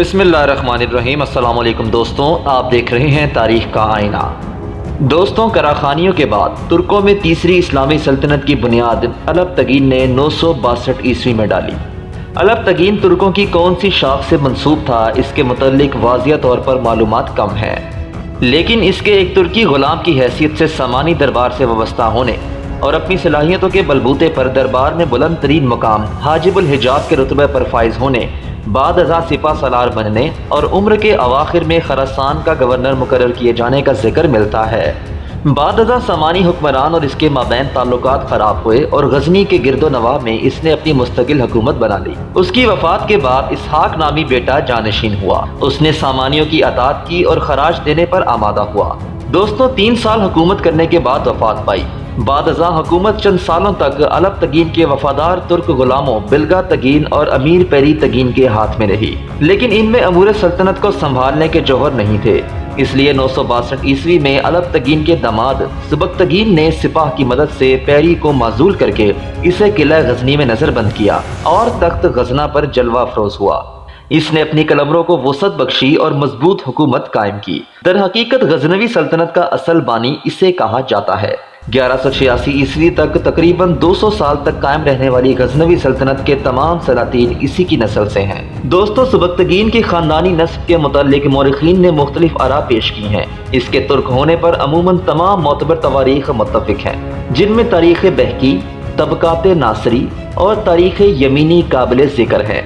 بسم اللہ الرحمن الرحیم۔ السلام علیکم دوستوں، آپ دیکھ رہے ہیں تاریخ کا آئینہ۔ دوستوں، کراخانیوں کے بعد ترکوں میں تیسری اسلامی سلطنت کی بنیاد علب تگین نے نو سو باسٹھ عیسوی میں ڈالی۔ علب تگین ترکوں کی کون سی شاخ سے منصوب تھا، اس کے متعلق واضح طور پر معلومات کم ہیں۔ لیکن اس کے ایک ترکی غلام کی حیثیت سے سامانی دربار سے وابستہ ہونے اور اپنی صلاحیتوں کے بلبوتے پر دربار میں بلند ترین مقام حاجب الحجاز کے رتبہ پر فائز ہونے بعد ازاں سپا سالار بننے اور عمر کے اواخر میں خراسان کا گورنر مقرر کیے جانے کا ذکر ملتا ہے۔ بعد ازاں سامانی حکمران اور اس کے مابین تعلقات خراب ہوئے اور غزنی کے گرد و نواح میں اس نے اپنی مستقل حکومت بنا لی۔ اس کی وفات کے بعد اسحاق نامی بیٹا جانشین ہوا۔ اس نے سامانیوں کی اطاعت کی اور خراج دینے پر آمادہ ہوا۔ دوستوں تین سال حکومت کرنے کے بعد وفات پائی۔ بعد ازاں حکومت چند سالوں تک علب تگین کے وفادار ترک غلاموں، بلگا تگین اور امیر پیری تگین کے ہاتھ میں رہی۔ لیکن ان میں امور سلطنت کو سنبھالنے کے جوہر نہیں تھے۔ اس لیے نو سو باسٹھ عیسوی میں علب تگین کے دماد سبک تگین نے سپاہ کی مدد سے پیری کو معذول کر کے اسے قلعہ غزنی میں نظر بند کیا اور تخت غزنہ پر جلوہ افروز ہوا۔ اس نے اپنی کلمروں کو وسعت بخشی اور مضبوط حکومت قائم کی۔ در حقیقت غزنوی سلطنت کا اصل بانی اسے کہا جاتا ہے۔ گیارہ سو چھیاسی عیسوی تک تقریباً دو سو سال تک قائم رہنے والی غزنوی سلطنت کے تمام سلاطین اسی کی نسل سے ہیں۔ دوستو، سبکتگین کی خاندانی نسب کے متعلق مورخین نے مختلف آراء پیش کی ہیں۔ اس کے ترک ہونے پر عموماً تمام معتبر تواریخ متفق ہیں۔ جن میں تاریخ بہکی، طبقات ناصری اور تاریخ یمینی قابل ذکر ہے۔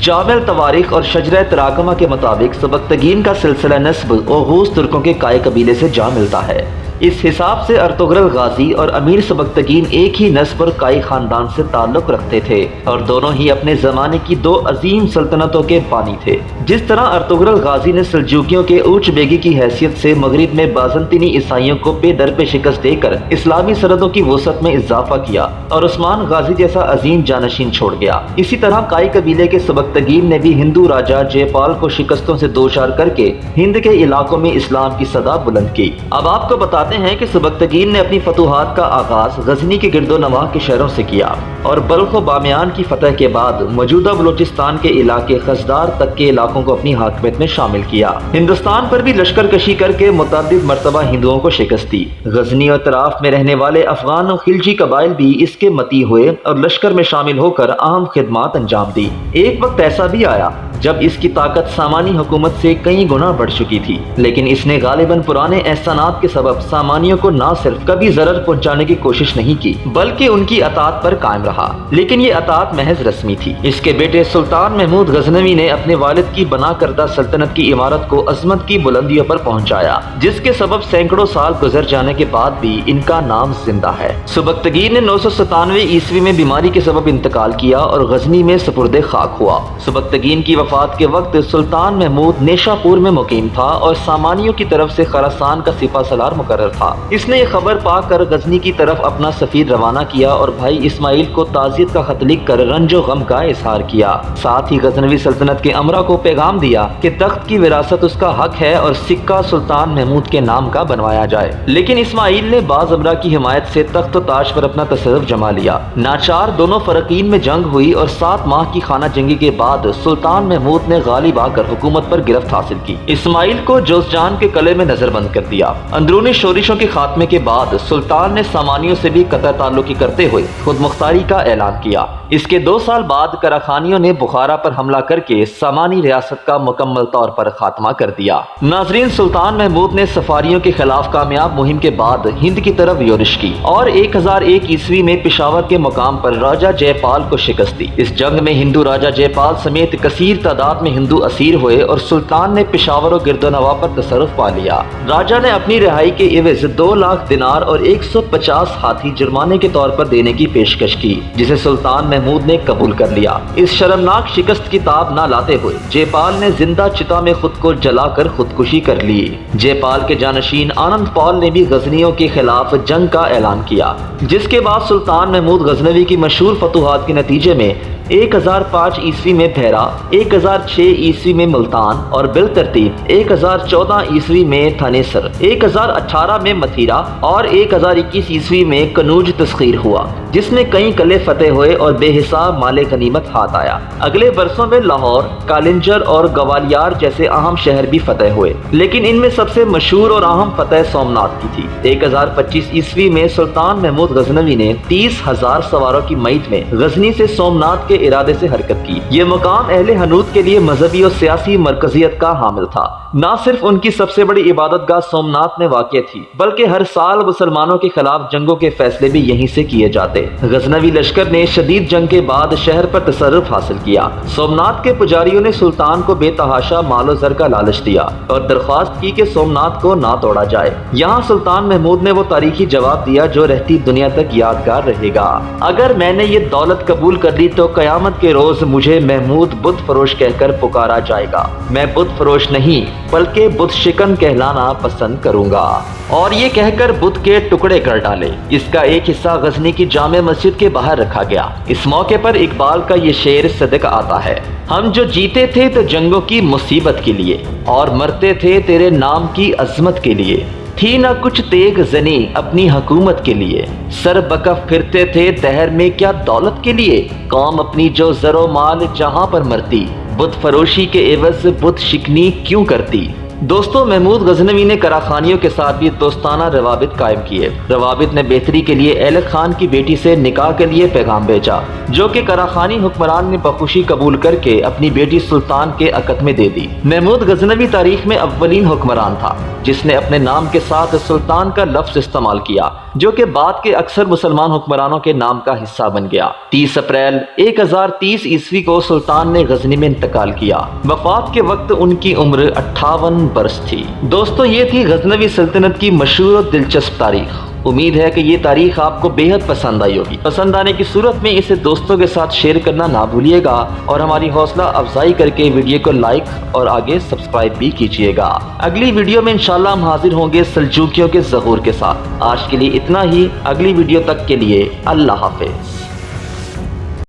جامع تواریخ اور شجرہ تراکمہ کے مطابق سبکتگین کا سلسلہ نسب اوغوز ترکوں کے قائع قبیلے سے جا ملتا ہے۔ اس حساب سے ارتغرل غازی اور امیر سبکتگین ایک ہی نسب اور کائی خاندان سے تعلق رکھتے تھے اور دونوں ہی اپنے زمانے کی دو عظیم سلطنتوں کے بانی تھے۔ جس طرح ارتغرل غازی نے سلجوکیوں کے اوچ بیگی کی حیثیت سے مغرب میں بازنطینی عیسائیوں کو پے در پہ شکست دے کر اسلامی سرحدوں کی وسعت میں اضافہ کیا اور عثمان غازی جیسا عظیم جانشین چھوڑ گیا۔ اسی طرح کائی قبیلے کے سبکتگین نے بھی ہندو راجہ جے پال کو شکستوں سے دوچار کر کے ہند کے علاقوں میں اسلام کی صدا بلند کی۔ اب آپ کو بتا ہیں کہ سبکتگین نے اپنی فتوحات کا آغاز غزنی کے گرد و نواح کے شہروں سے کیا۔ اور بلخ و بامیان کی فتح کے بعد موجودہ بلوچستان کے علاقے خزدار تک کے علاقوں کو اپنی حاکمیت میں شامل کیا۔ ہندوستان پر بھی لشکر کشی کر کے متعدد مرتبہ ہندوؤں کو شکست دی غزنی اور طراف میں رہنے والے افغان و خلجی قبائل بھی اس کے متی ہوئے اور لشکر میں شامل ہو کر اہم خدمات انجام دی۔ ایک وقت ایسا بھی آیا جب اس کی طاقت سامانی حکومت سے کئی گنا بڑھ چکی تھی۔ لیکن اس نے غالباً پرانے احسانات کے سبب سامانیوں کو نہ صرف کبھی ضرر پہنچانے کی کوشش نہیں کی، بلکہ ان کی اطاعت پر قائم رہا۔ لیکن یہ اطاعت محض رسمی تھی۔ اس کے بیٹے سلطان محمود غزنوی نے اپنے والد کی بنا کردہ سلطنت کی عمارت کو عظمت کی بلندیوں پر پہنچایا، جس کے سبب سینکڑوں سال گزر جانے کے بعد بھی ان کا نام زندہ ہے۔ سبکتگیر نے نو سو ستانوے عیسوی میں بیماری کے سبب انتقال کیا اور غزنی میں سپرد خاک ہوا۔ سبکتگین کی وفات کے وقت سلطان محمود نیشا پور میں مقیم تھا اور سامانیوں کی طرف سے خراسان کا سپا سلار مقرر تھا۔ اس نے یہ خبر پا کر غزنی کی طرف اپنا سفیر روانہ کیا اور بھائی اسماعیل کو تعزیت کا خط لکھ کر رنج و غم کا اظہار کیا۔ ساتھ ہی غزنوی سلطنت کے امرہ کو پیغام دیا کہ تخت کی وراثت اس کا حق ہے اور سکہ سلطان محمود کے نام کا بنوایا جائے۔ لیکن اسماعیل نے بعض امرہ کی حمایت سے تخت و تاج پر اپنا تصرف جما لیا۔ ناچار دونوں فرقین میں جنگ ہوئی اور سات ماہ کی خانہ جنگی کے بعد سلطان محمود نے غالب آ کر حکومت پر گرفت حاصل کی۔ اسماعیل کو جوز جان کے قلعے میں نظر بند کر دیا۔ اندرونی شورشوں کے خاتمے کے بعد سلطان نے سامانیوں سے بھی قطع تعلقی کرتے ہوئے خود مختاری کا اعلان کیا۔ اس کے دو سال بعد کراخانیوں نے بخارا پر حملہ کر کے سامانی ریاست کا مکمل طور پر خاتمہ کر دیا۔ ناظرین، سلطان محمود نے سفاریوں کے خلاف کامیاب مہم کے بعد ہند کی طرف یورش کی اور ایک ہزار ایک عیسوی میں پشاور کے مقام پر راجہ جے پال کو شکست دی۔ اس جنگ میں ہندو راجہ جے پال سمیت کثیر تعداد میں ہندو اسیر ہوئے اور سلطان نے پشاور و گرد و نوا پر تصرف پا لیا۔ راجہ نے اپنی رہائی کے عوض دو لاکھ دینار اور ایک سو پچاس ہاتھی جرمانے کے طور پر دینے کی پیشکش کی، جسے سلطان محمود نے قبول کر لیا۔ اس شرمناک شکست کی تاب نہ لاتے ہوئے جے پال نے زندہ چتا میں خود کو جلا کر خودکشی کر لی۔ جے پال کے جانشین آنند پال نے بھی غزنیوں کے خلاف جنگ کا اعلان کیا، جس کے بعد سلطان محمود غزنوی کی مشہور فتوحات کے نتیجے میں ایک ہزار پانچ عیسوی میں بھیرا، ایک ہزار چھ عیسوی میں ملتان اور بالترتیب ایک ہزار چودہ عیسوی میں تھانیسر ایک ہزار اٹھارہ میں متھیرا اور ایک ہزار اکیس عیسوی میں کنوج تسخیر ہوا، جس میں کئی قلعے فتح ہوئے اور بے حساب مال غنیمت ہاتھ آیا۔ اگلے برسوں میں لاہور، کالنجر اور گوالیار جیسے اہم شہر بھی فتح ہوئے، لیکن ان میں سب سے مشہور اور اہم فتح سومنات کی تھی۔ ایک ہزار پچیس عیسوی میں سلطان محمود غزنوی نے تیس ہزار سواروں کی میت میں غزنی سے سومنات کے ارادے سے حرکت کی۔ یہ مقام اہل حنود کے لیے مذہبی اور سیاسی مرکزیت کا حامل تھا۔ نہ صرف ان کی سب سے بڑی عبادت گاہ سومنات میں واقع تھی، بلکہ ہر سال مسلمانوں کے خلاف جنگوں کے فیصلے بھی یہیں سے کیے جاتے۔ غزنوی لشکر نے شدید جنگ کے بعد شہر پر تصرف حاصل کیا۔ سومنات کے پجاریوں نے سلطان کو بے تحاشا مال و زر کا لالچ دیا اور درخواست کی کہ سومنات کو نہ توڑا جائے۔ یہاں سلطان محمود نے وہ تاریخی جواب دیا جو رہتی دنیا تک یادگار رہے گا۔ اگر میں نے یہ دولت قبول کر لی تو قیامت کے روز مجھے محمود بت فروش کہہ کر پکارا جائے گا۔ میں بت فروش نہیں، بلکہ بت شکن کہلانا پسند کروں گا۔ اور یہ کہہ کر بت کے ٹکڑے کر ڈالے۔ اس کا ایک حصہ غزنی کی جامع مسجد کے باہر رکھا گیا۔ اس موقع پر اقبال کا یہ شعر صدق آتا ہے۔ ہم جو جیتے تھے تو جنگوں کی مصیبت کے لیے، اور مرتے تھے تیرے نام کی عظمت کے لیے۔ تھی نہ کچھ تیگ زنی اپنی حکومت کے لیے۔ سر بکف پھرتے تھے دہر میں کیا دولت کے لیے؟ قوم اپنی جو زر و مال جہاں پر مرتی، بت فروشی کے عوض بت شکنی کیوں کرتی؟ دوستوں محمود غزنوی نے کراخانیوں کے ساتھ بھی دوستانہ روابط قائم کیے۔ روابط نے بہتری کے لیے اہلت خان کی بیٹی سے نکاح کے لیے پیغام بھیجا، جو کہ کراخانی حکمران نے بخوشی قبول کر کے اپنی بیٹی سلطان کے عقد میں دے دی۔ محمود غزنوی تاریخ میں اولین حکمران تھا، جس نے اپنے نام کے ساتھ سلطان کا لفظ استعمال کیا، جو کہ بعد کے اکثر مسلمان حکمرانوں کے نام کا حصہ بن گیا۔ تیس اپریل، ایک ہزار تیس عیسوی کو سلطان نے غزنی میں انتقال کیا۔ وفات کے وقت ان کی عمر اٹھاون برس تھی۔ دوستو، یہ تھی غزنوی سلطنت کی مشہور و دلچسپ تاریخ۔ امید ہے کہ یہ تاریخ آپ کو بے حد پسند آئی ہوگی۔ پسند آنے کی صورت میں اسے دوستوں کے ساتھ شیئر کرنا نہ بھولیے گا اور ہماری حوصلہ افزائی کر کے ویڈیو کو لائک اور آگے سبسکرائب بھی کیجیے گا۔ اگلی ویڈیو میں انشاءاللہ ہم حاضر ہوں گے سلجوکیوں کے ظہور کے ساتھ۔ آج کے لیے اتنا ہی۔ اگلی ویڈیو تک کے لیے اللہ حافظ۔